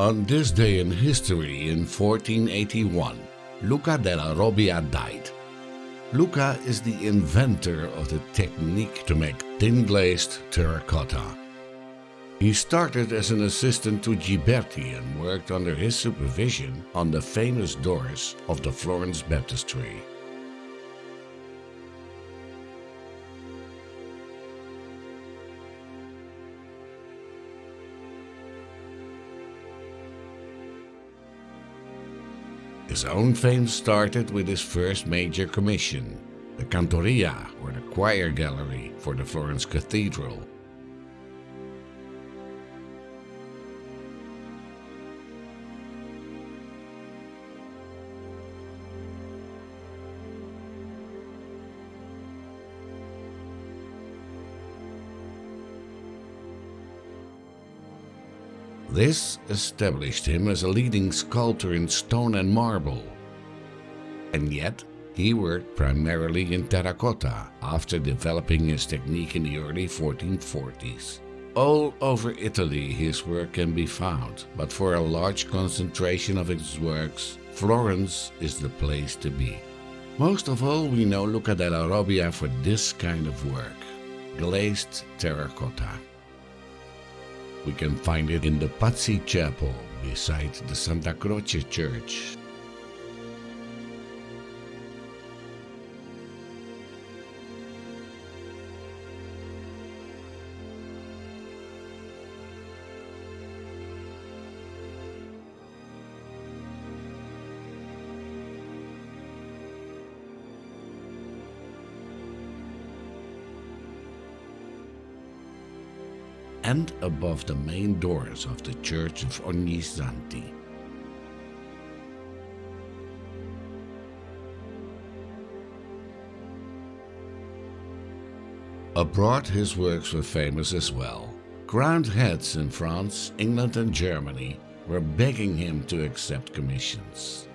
On this day in history in 1481, Luca della Robbia died. Luca is the inventor of the technique to make tin-glazed terracotta. He started as an assistant to Ghiberti and worked under his supervision on the famous doors of the Florence Baptistry. His own fame started with his first major commission, the Cantoria, or the choir gallery for the Florence Cathedral. This established him as a leading sculptor in stone and marble. And yet, he worked primarily in terracotta after developing his technique in the early 1440s. All over Italy his work can be found, but for a large concentration of his works, Florence is the place to be. Most of all we know Luca della Robbia for this kind of work, glazed terracotta. We can find it in the Pazzi Chapel beside the Santa Croce Church. And above the main doors of the Church of Ognissanti. Abroad his works were famous as well. Crowned heads in France, England and Germany were begging him to accept commissions.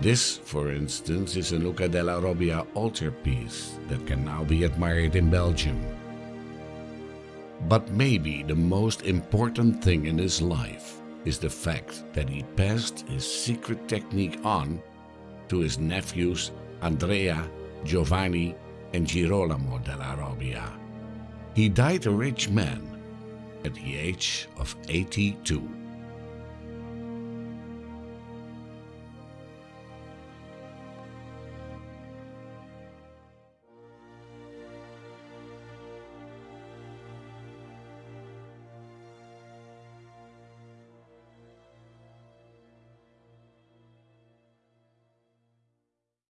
This, for instance, is a Luca della Robbia altarpiece that can now be admired in Belgium. But maybe the most important thing in his life is the fact that he passed his secret technique on to his nephews Andrea, Giovanni and Girolamo della Robbia. He died a rich man at the age of 82.